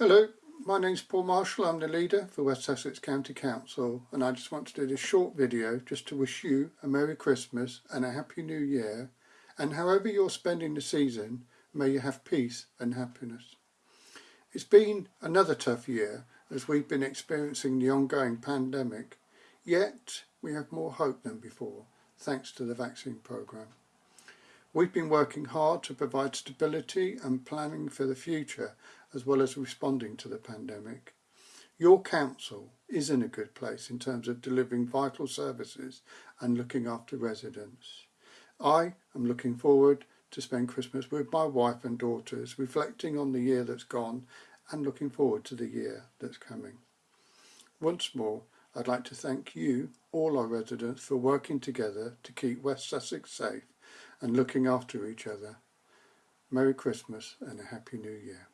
Hello, my name's Paul Marshall. I'm the leader for West Sussex County Council and I just want to do this short video just to wish you a Merry Christmas and a Happy New Year and however you're spending the season, may you have peace and happiness. It's been another tough year as we've been experiencing the ongoing pandemic, yet we have more hope than before thanks to the vaccine programme. We've been working hard to provide stability and planning for the future as well as responding to the pandemic. Your council is in a good place in terms of delivering vital services and looking after residents. I am looking forward to spend Christmas with my wife and daughters, reflecting on the year that's gone and looking forward to the year that's coming. Once more, I'd like to thank you, all our residents, for working together to keep West Sussex safe and looking after each other. Merry Christmas and a Happy New Year.